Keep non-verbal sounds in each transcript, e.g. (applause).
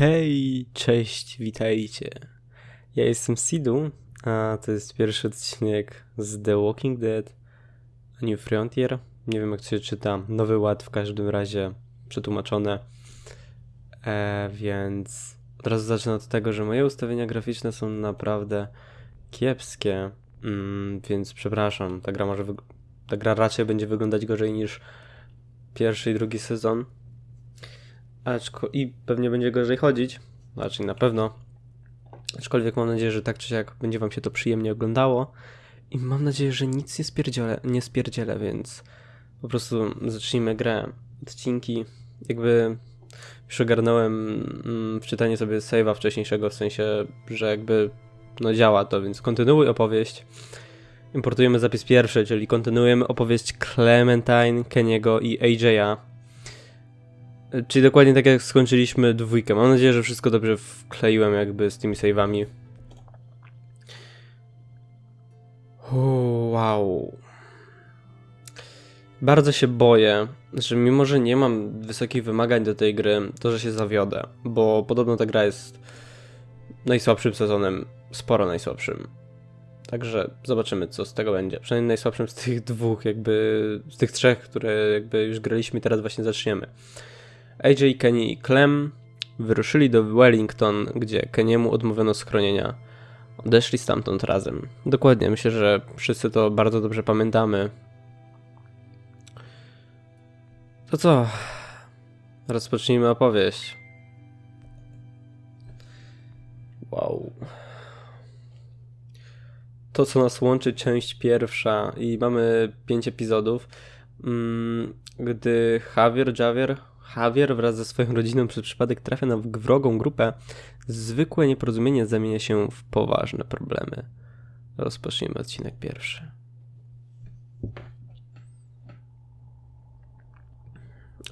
Hej, cześć, witajcie. Ja jestem Sidu, a to jest pierwszy odcinek z The Walking Dead A New Frontier. Nie wiem jak się czyta, Nowy Ład w każdym razie przetłumaczone. E, więc od razu zacznę od tego, że moje ustawienia graficzne są naprawdę kiepskie, mm, więc przepraszam, ta gra może ta gra raczej będzie wyglądać gorzej niż pierwszy i drugi sezon. Aczko i pewnie będzie gorzej chodzić, znaczy na pewno. Aczkolwiek mam nadzieję, że tak czy siak będzie wam się to przyjemnie oglądało. I mam nadzieję, że nic nie spierdzielę, nie spierdzielę, więc po prostu zacznijmy grę. Odcinki, jakby już ogarnąłem mm, wczytanie sobie save'a wcześniejszego, w sensie, że jakby no działa to, więc kontynuuj opowieść. Importujemy zapis pierwszy, czyli kontynuujemy opowieść Clementine, Keniego i AJ'a. Czyli dokładnie tak jak skończyliśmy dwójkę. Mam nadzieję, że wszystko dobrze wkleiłem jakby z tymi save'ami. Wow. Bardzo się boję, że mimo, że nie mam wysokich wymagań do tej gry, to że się zawiodę, bo podobno ta gra jest najsłabszym sezonem, sporo najsłabszym. Także zobaczymy, co z tego będzie. Przynajmniej najsłabszym z tych dwóch, jakby z tych trzech, które jakby już graliśmy teraz właśnie zaczniemy. AJ, Kenny i Clem wyruszyli do Wellington, gdzie Keniemu odmówiono schronienia. Odeszli stamtąd razem. Dokładnie, myślę, że wszyscy to bardzo dobrze pamiętamy. To co? Rozpocznijmy opowieść. Wow. To, co nas łączy, część pierwsza i mamy pięć epizodów. Mm, Gdy Javier, Javier, Javier wraz ze swoją rodziną przez przypadek trafia na wrogą grupę, zwykłe nieporozumienie zamienia się w poważne problemy. Rozpocznijmy odcinek pierwszy.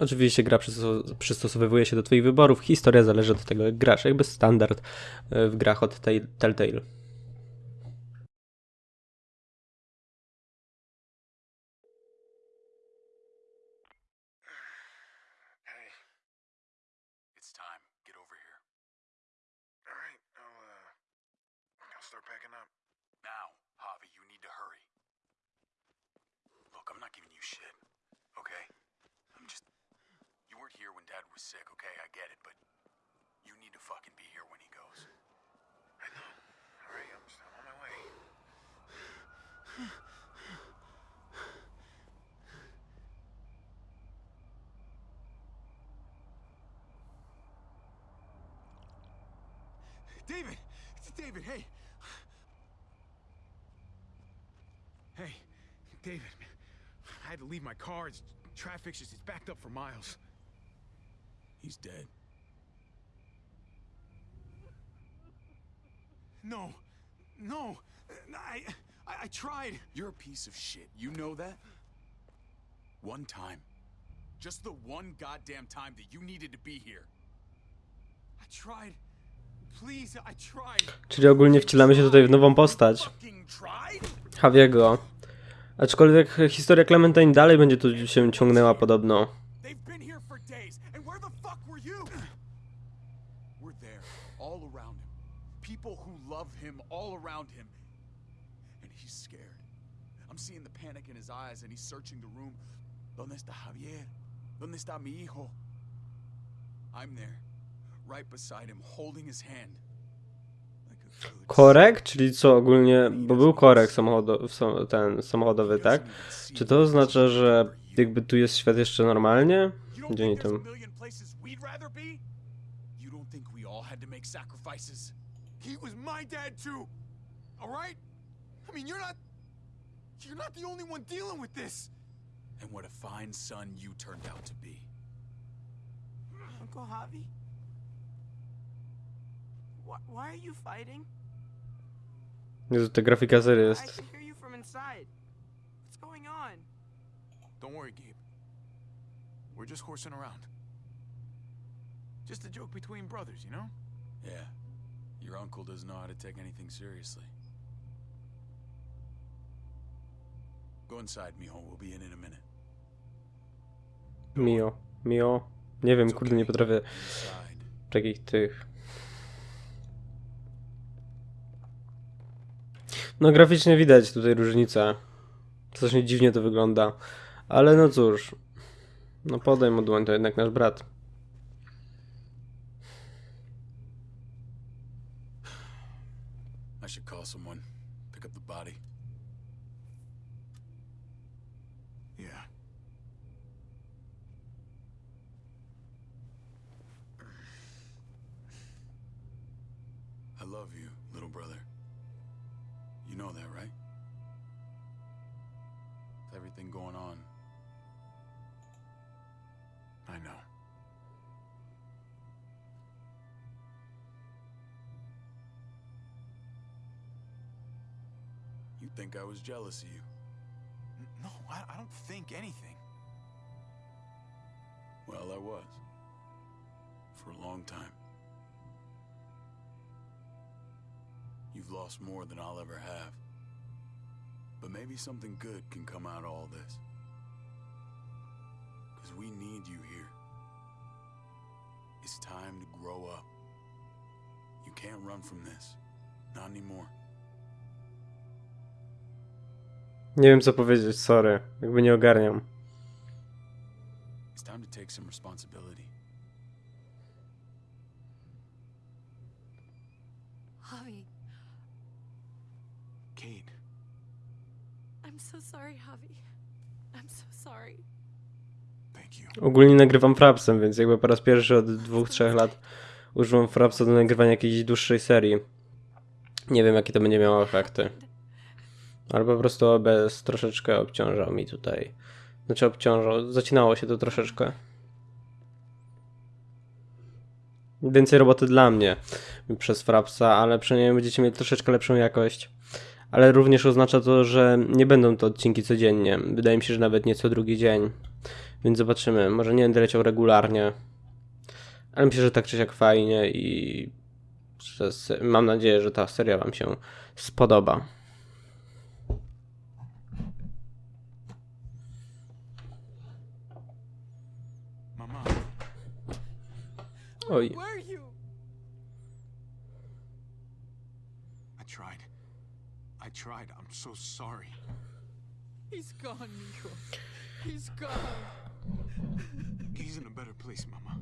Oczywiście gra przysto- przystosowywuje się do Twoich wyborów, historia zależy od tego, jak grasz, jakby standard e, w grach od Telltale. I'll start packing up. Now, Javi, you need to hurry. Look, I'm not giving you shit, okay? I'm just. You weren't here when Dad was sick, okay? I get it, but you need to fucking be here when he goes. I know. All right, I'm, I'm on my way. David! David, hey! Hey, David. I had to leave my car. It's, traffic's just, it's backed up for miles. He's dead. No, no, I, I, I tried. You're a piece of shit. You know that? One time. Just the one goddamn time that you needed to be here. I tried. Please, I tried. Czyli ogólnie wcielamy się tutaj w nową postać, Fucking? Javiego. Aczkolwiek historia Clementine dalej będzie tu się ciągnęła podobno. Right beside him, holding his hand. Korek? Czyli co ogólnie, bo był korek samochodowy, ten samochodowy, tak? Czy to oznacza, że jakby tu jest świat jeszcze normalnie? Gdzie oni tam? You're not the only one dealing with this. And what a fine son you turned out to be. Uncle Javi? Why, why are you fighting? Jezu, ta grafika serii I jest. can hear you from inside. What's going on? Don't worry, Gabe. We're just horsing around. Just a joke between brothers, you know? Yeah. Your uncle doesn't know how to take anything seriously. Go inside, mijo. We'll be in in a minute. Mio, Mio. Nie wiem, kurde, nie potrafię. Inside. takich tych. No graficznie widać tutaj różnicę. Strasznie dziwnie to wygląda. Ale no cóż. No podaj mu dłoń, to jednak nasz brat. You've lost more than I'll ever have. But maybe something good can come out of all this. Because we need you here. It's time to grow up. You can't run from this. Not anymore. Nie wiem co powiedzieć, sorry. Jakby nie ogarniam. It's time to take some responsibility. I'm so sorry, Javi. I'm so sorry. thank you. Ogólnie nagrywam frapsem, więc jakby po raz pierwszy od dwóch, trzech lat używam frapsa do nagrywania jakiejś dłuższej serii. Nie wiem jakie to będzie miało efekty. Ale po prostu OBS troszeczkę obciążał mi tutaj. Znaczy obciążał, zacinało się to troszeczkę. Więcej roboty dla mnie przez frapsa, ale przynajmniej będziecie mieli troszeczkę lepszą jakość. Ale również oznacza to, że nie będą to odcinki codziennie. Wydaje mi się, że nawet nie co drugi dzień. Więc zobaczymy. Może nie będę leciał regularnie. Ale myślę, że tak czy siak fajnie i mam nadzieję, że ta seria Wam się spodoba. Oj, Where are you? I tried. I tried. I'm so sorry. He's gone, Nico. He's gone. He's in a better place, Mama.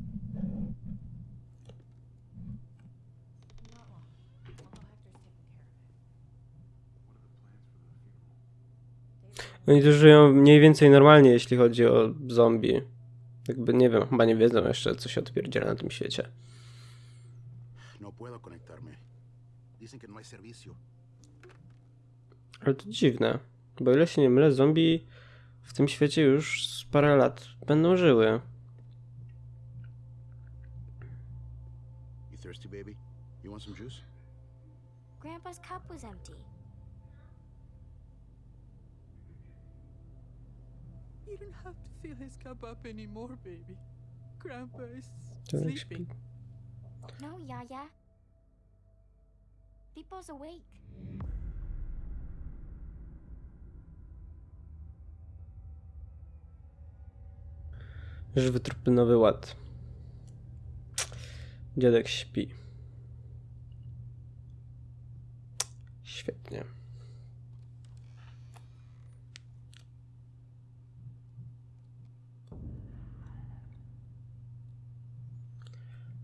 oni tu żyją mniej więcej normalnie, jeśli chodzi o zombie. Jakby nie wiem, chyba nie wiedzą jeszcze, co się odpierdziela na tym świecie. No puedo conectarme. Dicen que no hay servicio. Ale to dziwne, bo ile się nie mylę, zombie w tym świecie już z parę lat będą żyły. You thirsty, baby? You want some juice? Grandpa's cup was empty. You don't have to fill his cup up anymore, baby. Grandpa is sleeping. śpi. No, Yaya. People's awake. Żywy trupy, nowy ład. Dziadek śpi. Świetnie.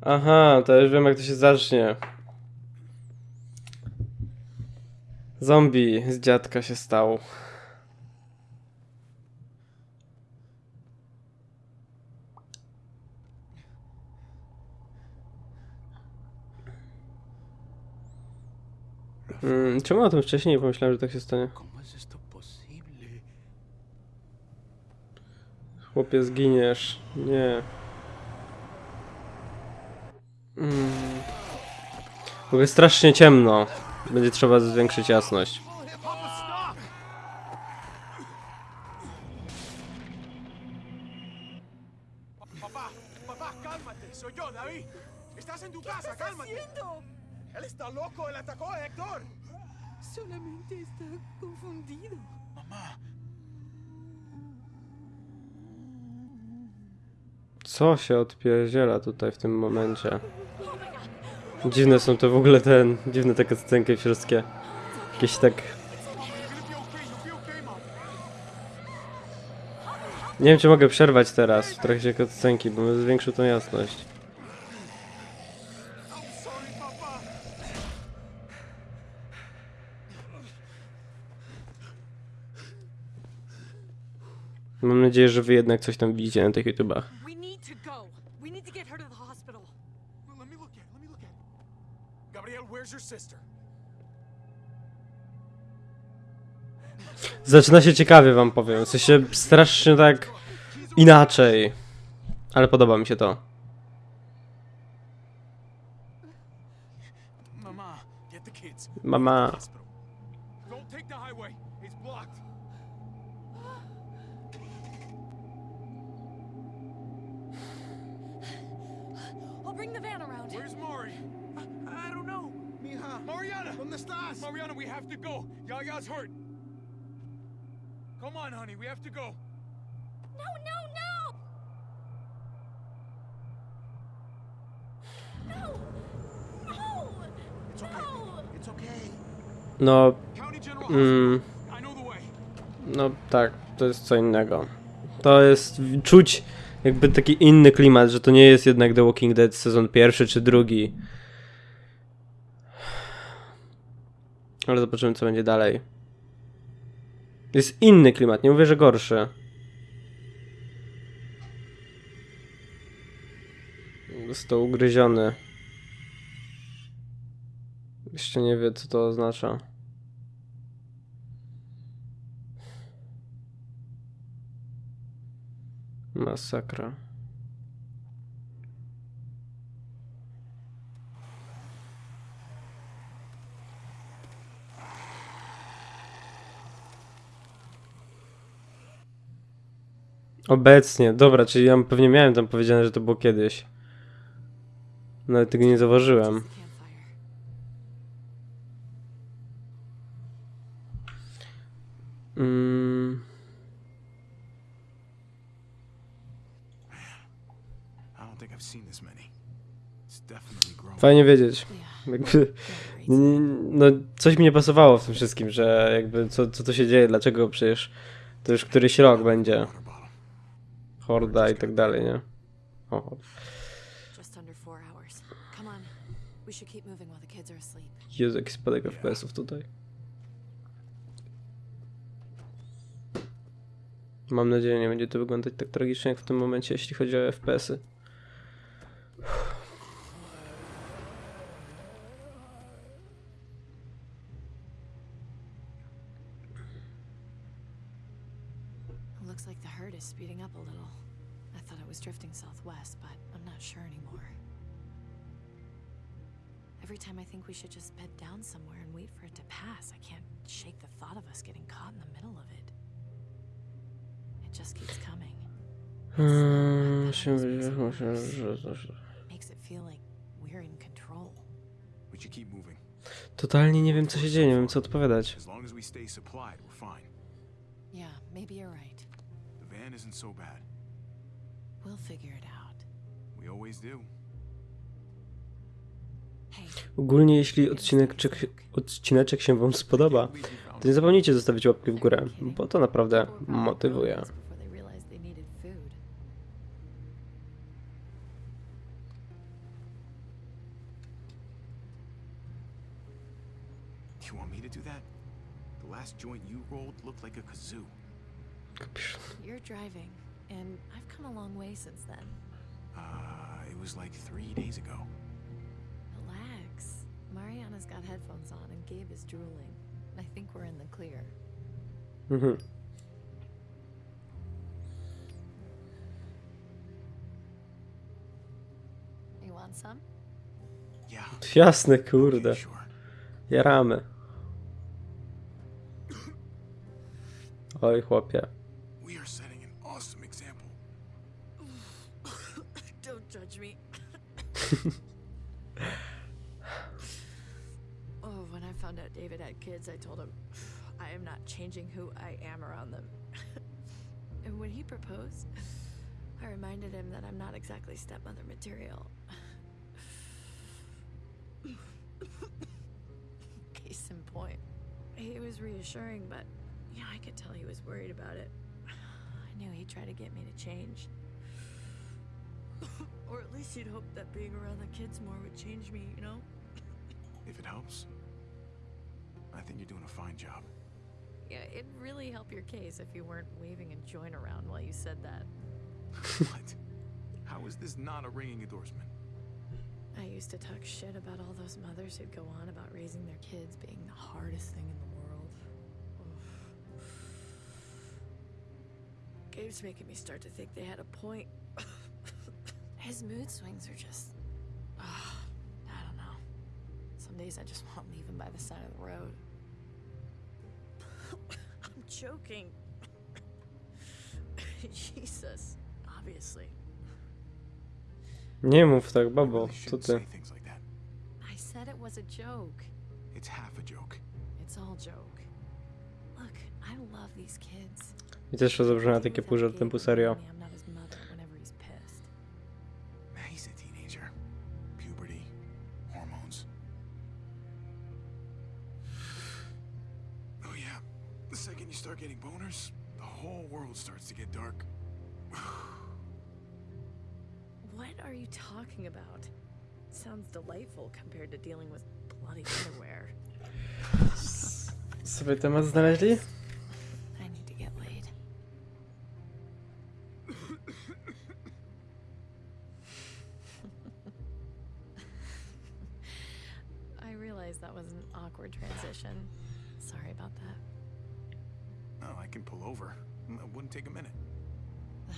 Aha, to już wiem jak to się zacznie. Zombie z dziadka się stał. Mm, czemu o tym wcześniej nie pomyślałem, że tak się stanie? Chłopie, zginiesz. Nie. Mm. W ogóle strasznie ciemno. Będzie trzeba zwiększyć jasność. Papá, papá, cálmate. Soy yo, David. Estás en tu casa, cálmate. haciendo? Él está loco. Él atacó a Héctor. Solamente está confundido. Mamá, Co się odpierdziela tutaj w tym momencie? Dziwne są to w ogóle ten... Dziwne te cutscenki wszystkie. Jakieś tak... Nie wiem, czy mogę przerwać teraz w trakcie cutscenki, bo bym zwiększył tą jasność. Mam nadzieję, że wy jednak coś tam widzicie na tych YouTubach. Zaczyna się ciekawie, wam powiem. W sensie strasznie tak inaczej. Ale podoba mi się to. Mama, van around. Where's Mari? I, I don't know. Mija, Mariana! ¿dónde estás? Mariana, we have to go. Yaya's hurt. Come on, honey, we have to go. No, no, no! No! No! It's okay. No! It's okay. No, County General Hospital. mm, I know the way. no tak, to jest co innego. To jest czuć jakby taki inny klimat, że to nie jest jednak The Walking Dead sezon pierwszy czy drugi. Ale zobaczymy co będzie dalej. Jest inny klimat, nie mówię, że gorszy. To ugryziony. Jeszcze nie wie co to oznacza. Masakra. Obecnie, dobra, czyli ja pewnie miałem tam powiedziane, że to było kiedyś. Nawet tego nie zauważyłem. Just the campfire. Mm, I don't think I've seen this many. It's definitely grown. Fajnie wiedzieć. Jakby, no, coś mi nie pasowało w tym wszystkim, że jakby co, co tu się dzieje, dlaczego przecież to już któryś rok będzie. Horda i tak dalej, nie? O. Jezu, jaki spadek FPS-ów tutaj. Mam nadzieję, nie będzie to wyglądać tak tragicznie jak w tym momencie, jeśli chodzi o FPS-y. Every time I think we should just bed down somewhere and wait for it to pass, I can't shake the thought of us getting caught in the middle of it. It just keeps coming. Makes it feel like we're in control. We should keep moving. Totalnie nie wiem co się dzieje, nie wiem co odpowiadać. As long as we stay supplied, we're fine. Yeah, maybe you're right. The van isn't so bad. We'll figure it out. We always do. Hey, Ogólnie jeśli odcineczek, odcineczek się wam spodoba, to nie zapomnijcie zostawić łapki w górę, bo to naprawdę motywuje. You're driving, and I've come a long way since then. Uh, it was like three days ago. Relax. Mariana's got headphones on, and Gabe is drooling. I think we're in the clear. Mhm. You want some? Yeah. Jasne, kurde. Sure. Jaramy. Oj, chłopie. We are setting an awesome example. (coughs) Don't judge me. (laughs) oh, when I found out David had kids, I told him (sighs) I am not changing who I am around them. (laughs) and when he proposed, (sighs) I reminded him that I'm not exactly stepmother material. (laughs) Case in point. He was reassuring, but yeah, I could tell he was worried about it. (sighs) I knew he'd try to get me to change. (laughs) or at least he'd hope that being around the kids more would change me, you know? If it helps, I think you're doing a fine job. Yeah, it'd really help your case if you weren't waving a joint around while you said that. (laughs) (laughs) what? How is this not a ringing endorsement? I used to talk shit about all those mothers who'd go on about raising their kids being the hardest thing in the world. Oof. Gabe's making me start to think they had a point. (laughs) His mood swings are just. I don't know. Some days I just want to leave him by the side of the road. (coughs) I'm joking. (coughs) Jesus. Obviously. Nie mów tak, You babo, co ty? say things like that. I said it was a joke. It's half a joke. It's all joke. Look, I love these kids. I też to zabrzmiało takie pół żartem, pół serio. Sounds delightful compared to dealing with bloody underwear. Sobie temat znaleźli? I need to get laid. (laughs) I realize that was an awkward transition. Sorry about that. Oh, I can pull over. It wouldn't take a minute. (sighs)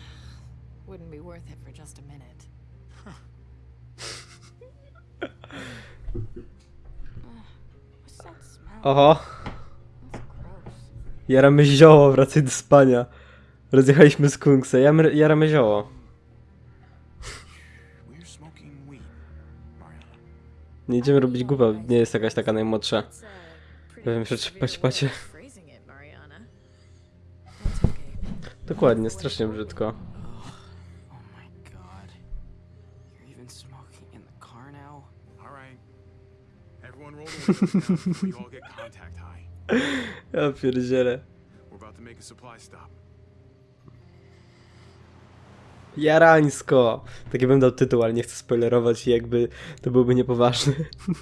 Wouldn't be worth it for just a minute. Oho, jaramy zioło, wracaj do spania. Rozjechaliśmy skunksa, Jamy- jaramy zioło. Nie idziemy robić głupa, nie jest jakaś taka najmłodsza. Powiem, że pacie. okay. Dokładnie, strasznie brzydko. (laughs) Ja pierdzielę. Jarańsko! Taki bym dał tytuł, ale nie chcę spoilerować i jakby to byłby niepoważny.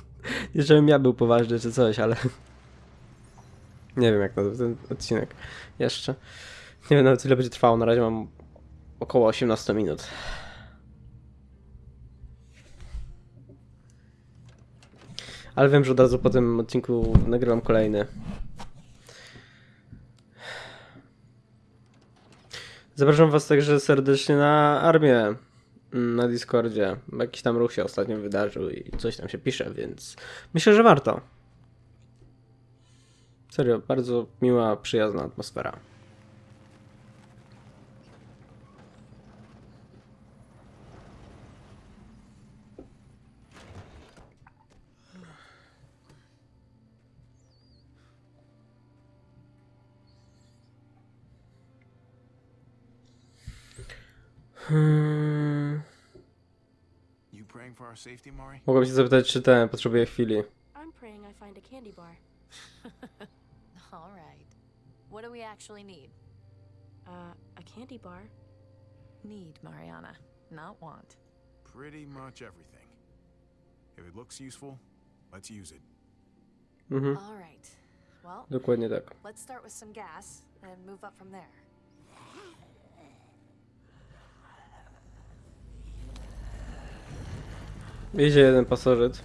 (laughs) nie żebym ja był poważny czy coś, ale... (laughs) Nie wiem jak nazwać ten odcinek jeszcze. Nie wiem nawet ile będzie trwało, na razie mam około 18 minut. Ale wiem, że od razu po tym odcinku nagrywam kolejny. Zapraszam Was także serdecznie na armię mm, na Discordzie. Jakiś tam ruch się ostatnio wydarzył i coś tam się pisze, więc myślę, że warto. Serio, bardzo miła, przyjazna atmosfera. Hmm. You praying for our safety, Mari? Mogłem się zapytać, czy ten potrzebuje chwili. I'm praying I find a candy bar. (laughs) All right. What do we actually need? Uh, a candy bar? Need, Mariana, not want. Pretty much everything. If it looks useful, let's use it. Mhm, All right. Well, dokładnie tak. let's start with some gas and move up from there. Jedzie jeden pasożyt.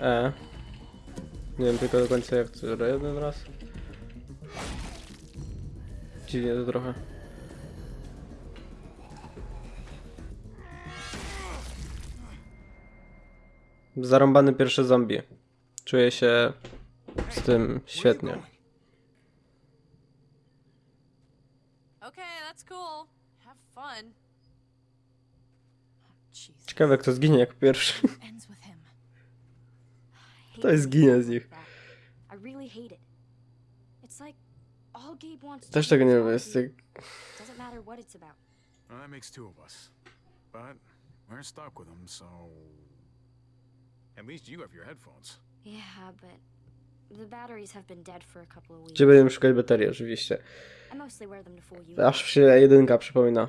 E. Nie wiem tylko do końca jak to jeden raz. Dziwnie to trochę. Zarąbany pierwszy zombie. Czuję się z tym świetnie. going? Okay, that's cool. Have fun. Jesus. Ciekawe kto zginie jako pierwszy. Ends with him. To jest ginie z nich. Też tego nie lubię. to Jest about. Well, that makes two of us. But we're stuck with them, so. At least you have your headphones. Yeah, but the batteries have been dead for a couple of weeks. Gdzie będziemy szukać baterii oczywiście. Aż się jedynka przypomina.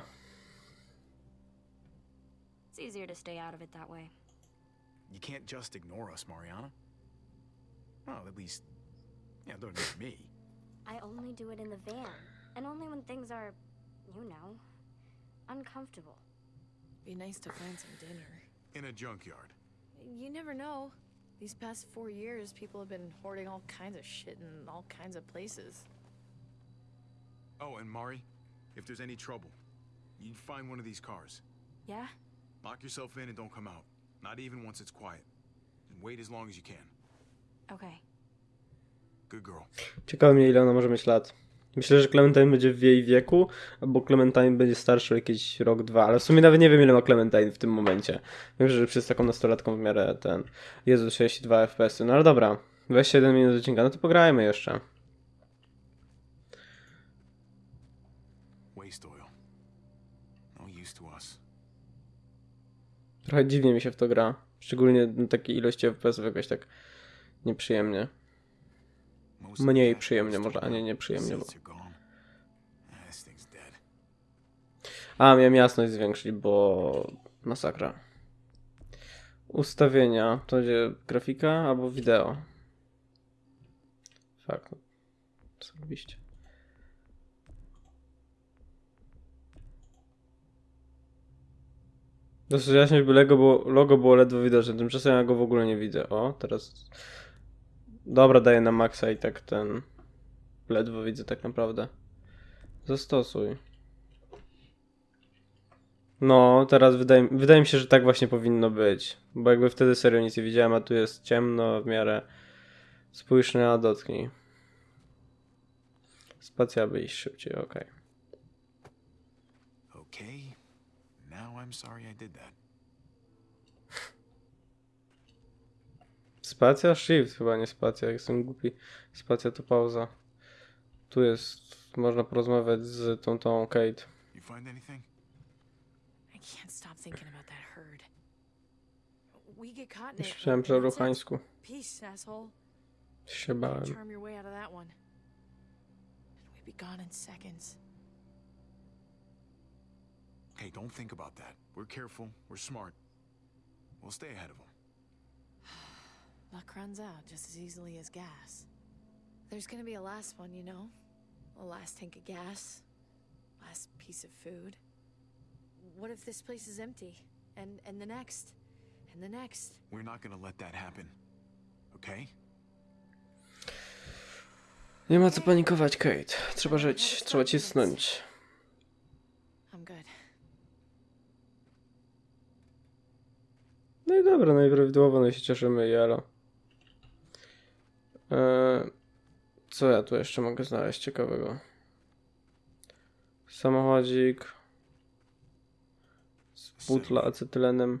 It's easier to stay out of it that way. You can't just ignore us, Mariana. Well, at least. Yeah, don't ignore me. (laughs) I only do it in the van, and only when things are, you know, uncomfortable. Be nice to find some dinner. In a junkyard. You never know. These past four years, people have been hoarding all kinds of shit in all kinds of places. Oh, and Mari, if there's any trouble, you'd find one of these cars. Yeah? Lock yourself in and don't come out. Not even once it's quiet. And wait as long as you can. Okay. Good girl. Ciekawe mnie ile ona może mieć lat. Myślę, że Clementine będzie w jej wieku, albo Clementine będzie starszy o jakieś rok, dwa, ale w sumie nawet nie wiem ile ma Clementine w tym momencie. Wiem, że przez taką nastolatką w miarę ten... Jezu, 62 FPS-y. No ale dobra, 21 minut odcinka, no to pograjmy jeszcze. Waste oil. No use to us. Trochę dziwnie mi się w to gra. Szczególnie takiej ilości FPS-ów jakoś tak nieprzyjemnie. Mniej przyjemnie może, a nie nieprzyjemnie. Bo... A, miałem jasność zwiększyć, bo masakra. Ustawienia. To będzie grafika albo wideo. Fakt. Co Dosyć jaśność, by logo było, logo było ledwo widoczne. Tymczasem ja go w ogóle nie widzę. O, teraz... Dobra, daję na maksa i tak ten... Ledwo widzę tak naprawdę. Zastosuj. No, teraz wydaje, wydaje mi się, że tak właśnie powinno być. Bo jakby wtedy serio nic nie widziałem, a tu jest ciemno w miarę. Spójrz na dotknij. Spacja iść szybciej, okej. Okay. Now I'm sorry I did that. Spacja? Shift chyba, nie spacja, jestem głupi. Spacja to pauza. Tu jest, można porozmawiać z tą, tą Kate. You find anything? I can't stop thinking about that herd. We get caught in it. myślałem, że ruchańsku. Peace, asshole. Się bałem. charm your way out of that one. And we'd be gone in seconds. Hey, don't think about that. We're careful. We're smart. We'll stay ahead of them. Luck runs out just as easily as gas. There's gonna be a last one, you know? A last tank of gas. Last piece of food. What if this place is empty? And and the next? And the next? We're not gonna let that happen. Okay? Nie ma co panikować, Kate. Trzeba żyć, trzeba cisnąć. No i dobra, najprawidłowo no i się cieszymy, jelo. Eee, co ja tu jeszcze mogę znaleźć ciekawego? Samochodzik. Z butla acetylenem.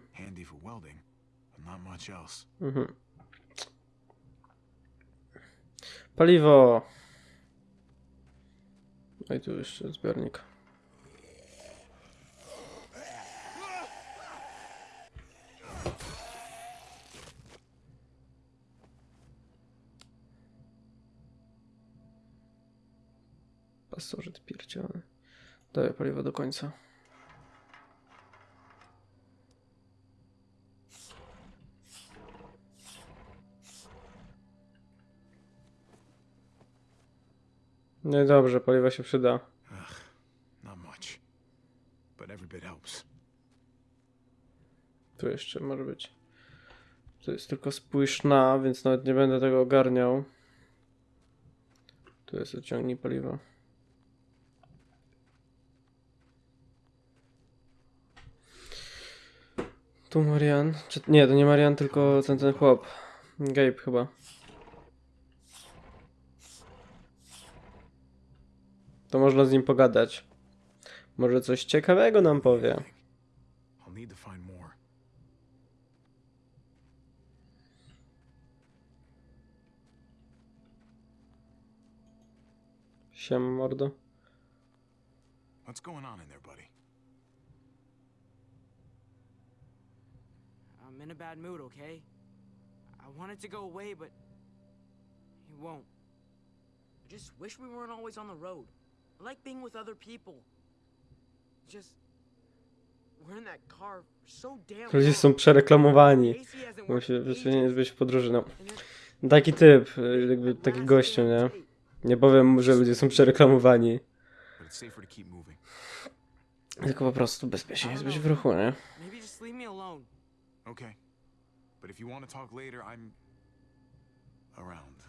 Mhm. Paliwo. No i tu jeszcze zbiornik. Pasożyt pierdziony. Daję paliwo do końca. No i dobrze, paliwo się przyda. Not much. But every bit helps. Tu jeszcze może być. To jest tylko spójrz na, więc nawet nie będę tego ogarniał. Tu jest odciągnij paliwo. Tu Marian. Czy, nie, to nie Marian, tylko ten, ten chłop. Gabe chyba. To można z nim pogadać. Może coś ciekawego nam powie. Siema mordo. What's going on in there, I'm in a bad mood, okay? I want it to go away, but it won't. I just wish we weren't always on the road. I like being with other people. Just we're in that car so damn Ludzie są przereklamowani. Worked się być w podróży, no. And it- Taki typ, y, jakby taki gościu, nie? Nie powiem mu, że ludzie są przereklamowani. Tylko po prostu bezpiecznie jest być w ruchu, nie? Maybe just leave me alone. Okay. But if you want to talk later, I'm around.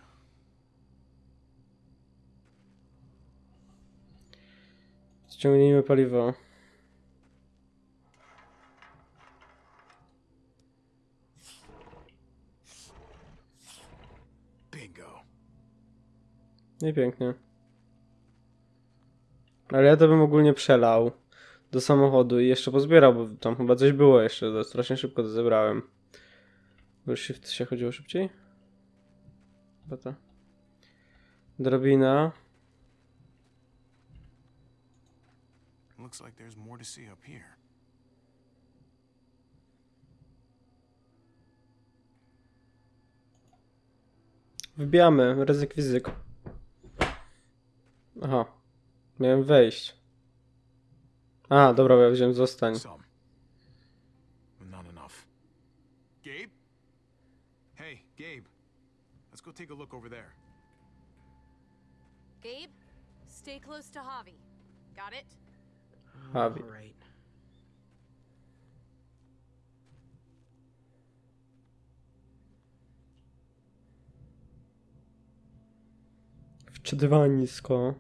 Ściągnijmy paliwo. Bingo. I pięknie. Ale ja to bym ogólnie przelał do samochodu i jeszcze pozbierał, bo tam chyba coś było jeszcze, to strasznie szybko to zebrałem. Bo shift się chodziło szybciej? Chyba to. Drabina. Looks like there's more to see up here. Wbijamy, ryzyk fizyk. Aha. Miałem wejść. A, dobra, bo ja wziąłem zostań. Some. Not enough. Gabe? Hey, Gabe. Let's go take a look over there. Gabe, stay close to Javi. Got it? Javi. All right. Wczytywanisko.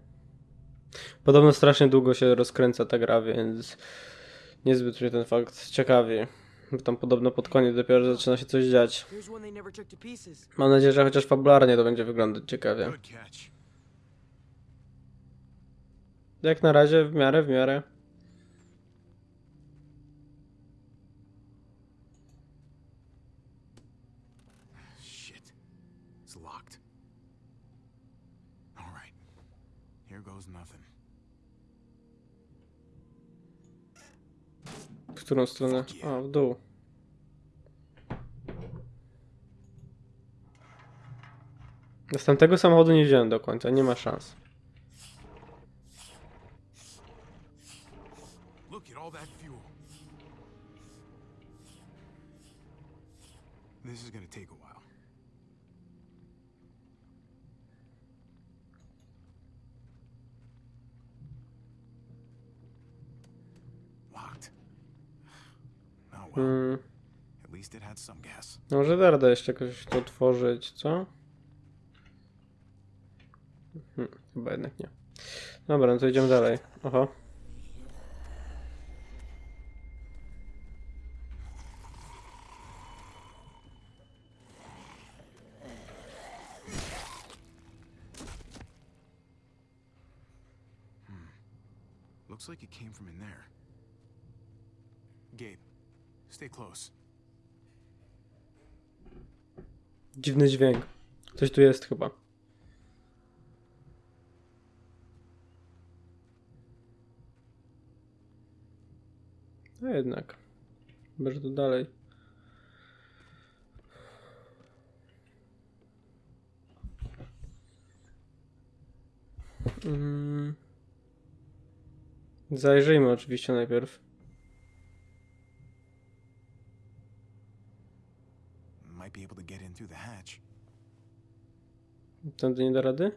Podobno strasznie długo się rozkręca ta gra, więc niezbyt mnie ten fakt ciekawi. Bo tam podobno pod koniec dopiero zaczyna się coś dziać. Mam nadzieję, że chociaż fabularnie to będzie wyglądać ciekawie. Jak na razie w miarę, w miarę. Shit. It's locked. All right. Here goes nothing. W którą stronę? A, w dół. Następnego samochodu nie wziąłem do końca, nie ma szans. This is gonna take a while. Może da jeszcze jakoś to otworzyć, co? Hmm, chyba jednak nie. Dobra, no to idziemy dalej. Oho. Looks like it came from in there. Gabe, stay close. Dziwny dźwięk. Coś tu jest chyba. No jednak. Chyba, tu dalej. Mm. Zajrzyjmy oczywiście najpierw. Might be able to get in through the hatch. Tędy nie da rady?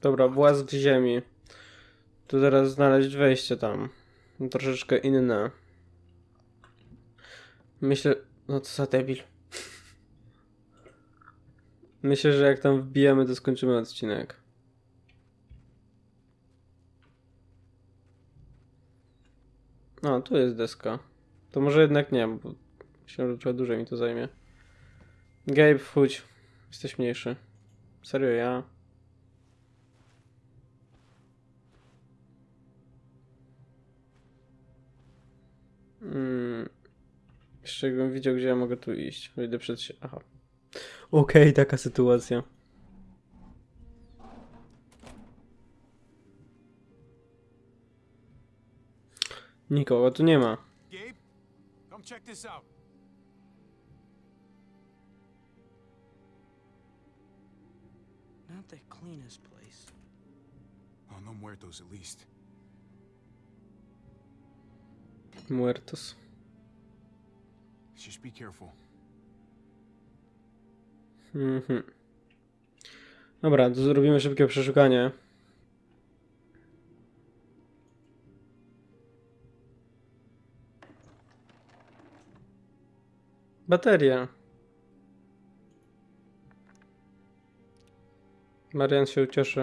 Dobra, właz w ziemi. Tu zaraz znaleźć wejście tam. Troszeczkę inne. Myślę... No co za debil. Myślę, że jak tam wbijemy, to skończymy odcinek. No, tu jest deska. To może jednak nie, bo myślę, że trochę dłużej mi to zajmie. Gabe, wchódź. Jesteś mniejszy. Serio, ja. Mm. Jeszcze jakbym widział, gdzie ja mogę tu iść. Wyjdę przed się. Aha. Okej, taka sytuacja. Nikogo tu nie ma. Gabe? Come check this out. Cleanest place. Oh, no muertos at least. Muertos. Just be careful. Mhm. Dobra, to zrobimy szybkie przeszukanie. Bateria. Marian się ucieszy.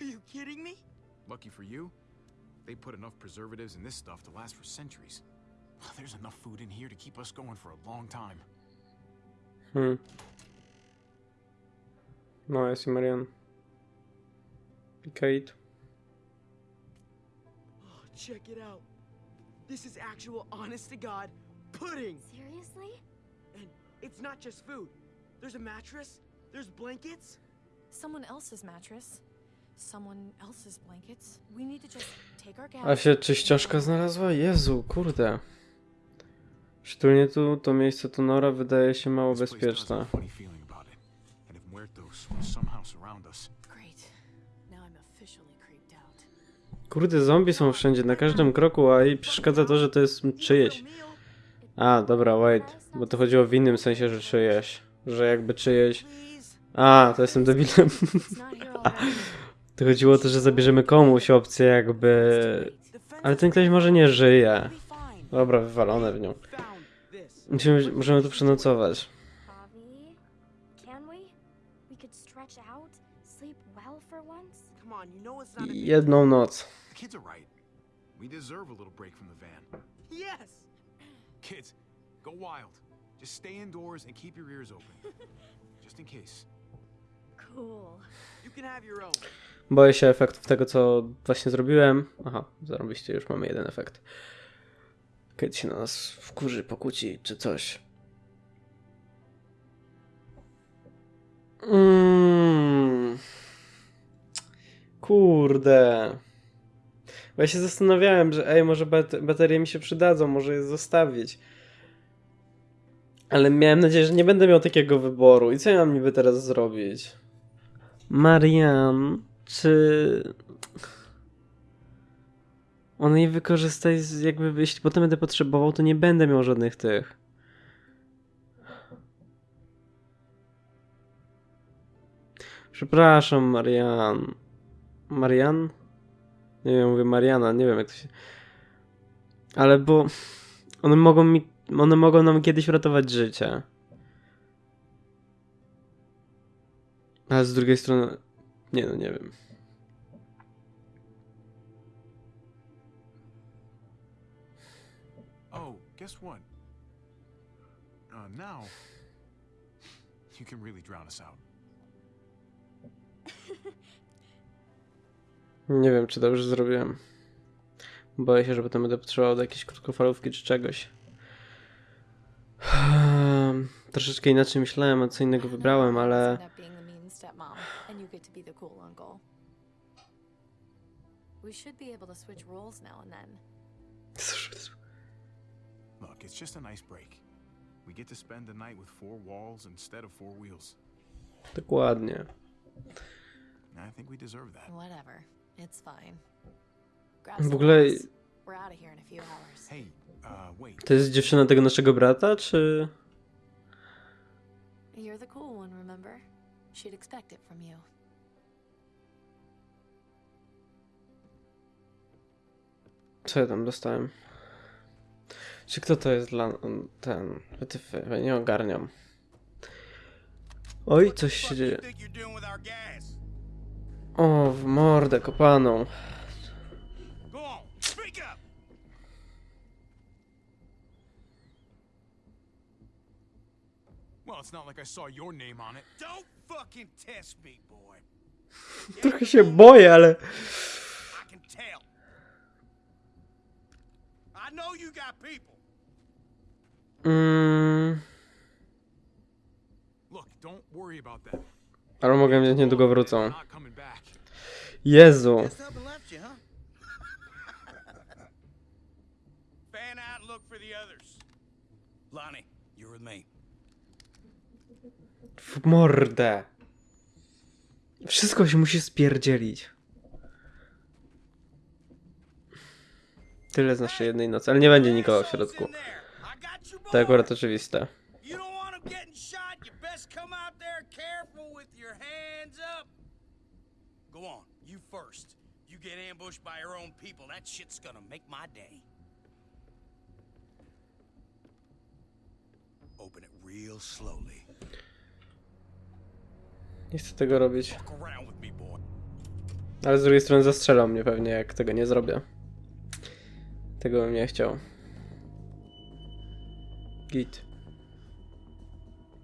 Are you kidding me? Lucky for you, they put enough preservatives in this stuff to last for centuries. There's enough food in here to keep us going for a long time. Hmm. No, jest i Marian. I Kate. Oh, check it out. This is actual honest to God pudding. Seriously? And it's not just food. There's a mattress, there's blankets. Someone else's mattress. Someone else's blankets. We need to just take our gas. A się czyścioszka znalazła? Jezu, kurde. Szczególnie tu, to miejsce tu Nora wydaje się mało bezpieczne. Kurde, zombie są wszędzie, na każdym kroku, a jej przeszkadza to, że to jest czyjeś. A, dobra, wait. Bo to chodziło w innym sensie, że czyjeś. Że jakby czyjeś... A, to jestem debilem. (laughs) To chodziło o to, że zabierzemy komuś opcję jakby... Ale ten ktoś może nie żyje. Dobra, wywalone w nią. Musimy, możemy tu przenocować. Jedną noc. Kids are right. We deserve a little break from the van. Yes. Kids, go wild. Just stay indoors and keep your ears open. (laughs) Just in case. Cool. You can have your own. Boję się efektów tego, co właśnie zrobiłem. Aha, zarobiście, już mamy jeden efekt. Kiedy się na nas wkurzy, pokłóci, czy coś. Mm. Kurde. Bo ja się zastanawiałem, że ej, może bat- baterie mi się przydadzą, może je zostawić. Ale miałem nadzieję, że nie będę miał takiego wyboru. I co ja mam niby teraz zrobić? Marian, czy... On jej wykorzysta i z- jakby, jeśli potem będę potrzebował, to nie będę miał żadnych tych. Przepraszam, Marian. Marian? Nie wiem, mówię Mariana, nie wiem jak to się... Ale bo... One mogą mi... One mogą nam kiedyś uratować życie. Ale z drugiej strony... Nie no, nie wiem. Oh, guess what? Uh, now, you can really drown us out. (laughs) Nie wiem, czy dobrze zrobiłem. Boję się, że potem będę potrzebował do jakiejś krótkofalówki czy czegoś. Hmm, Troszeczkę inaczej myślałem, a co innego wybrałem, ale... We should be able to switch roles now and then. Look, it's just a nice break. We get to spend the night with four walls instead of four wheels. Dokładnie. I think we deserve that. Whatever. It's fine. W ogóle uh, to jest dziewczyna tego naszego brata, czy... You're the cool one, remember? She'd expect it from you. Co ja tam dostałem? Czy kto to jest dla... ten... Wytyfy, nie ogarniam. Oj, coś się dzieje. O, w mordę kopaną. (laughs) Trochę się boję, ale... Mm, ale mogę wziąć niedługo wrócą. Jezu. (laughs) W mordę. Wszystko się musi spierdzielić. Tyle z naszej jednej nocy, ale nie będzie nikogo w środku. To akurat oczywiste. Go on, first. You get ambushed by your own people. That shit's gonna make my day. Open it real slowly. Nie chcę tego robić. Ale z drugiej strony zastrzelą mnie pewnie, jak tego nie zrobię. Tego bym nie chciał. Git.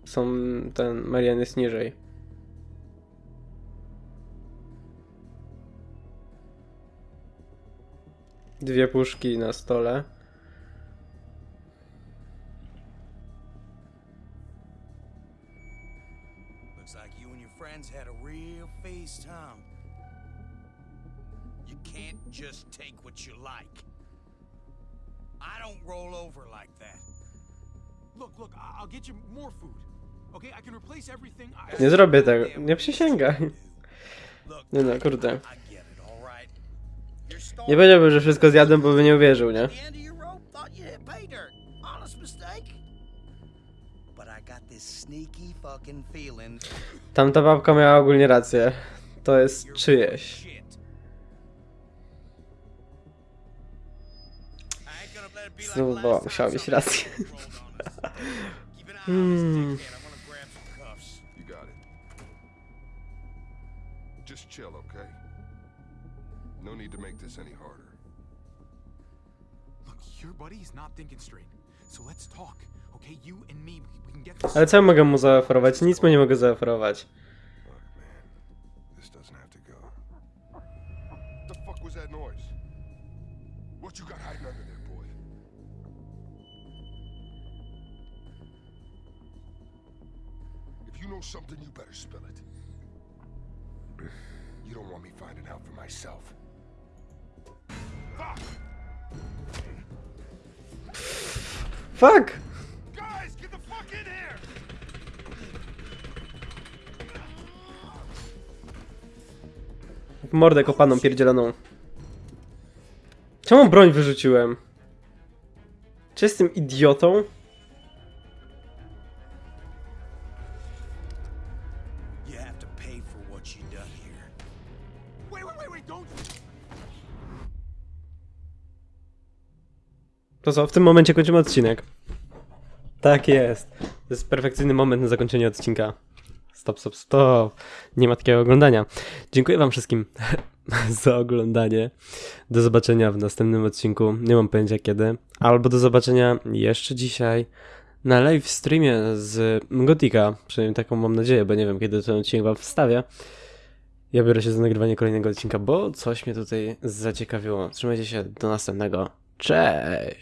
Są... ten... Marian jest niżej. Dwie puszki na stole. Looks like you and your friends had a real face time. You can't just take what you like. I don't roll over like that. Look, look, I'll get you more food. Okay, I can replace everything. Nie zrobię tego. Nie przysięgaj. Nie no, kurde. I get it, all right? You're Nie powiedziałbym, że wszystko zjadłem, bo by nie uwierzył, nie? Tamta babka miała ogólnie rację. To jest czyjeś. shit. I ain't gonna let Look, your buddy is not thinking straight. So let's talk, okay? You and me, we can get this. Ale co ja mogę mu zaoferować? Nic mu nie mogę zaoferować. Look, man, this doesn't have to go. The fuck was that noise? What you got hiding under there, boy? If you know something, you better spill it. You don't want me finding out for myself. Fuck! Mordę kopaną pierdzieloną. Czemu broń wyrzuciłem? Czy jestem idiotą? To co, w tym momencie kończymy odcinek. Tak jest. To jest perfekcyjny moment na zakończenie odcinka. Stop, stop, stop. Nie ma takiego oglądania. Dziękuję wam wszystkim (laughs) za oglądanie. Do zobaczenia w następnym odcinku. Nie mam pojęcia kiedy. Albo do zobaczenia jeszcze dzisiaj na live streamie z Gotika. Przynajmniej taką mam nadzieję, bo nie wiem kiedy ten odcinek wam wstawię. Ja biorę się za nagrywanie kolejnego odcinka, bo coś mnie tutaj zaciekawiło. Trzymajcie się, do następnego. Cześć!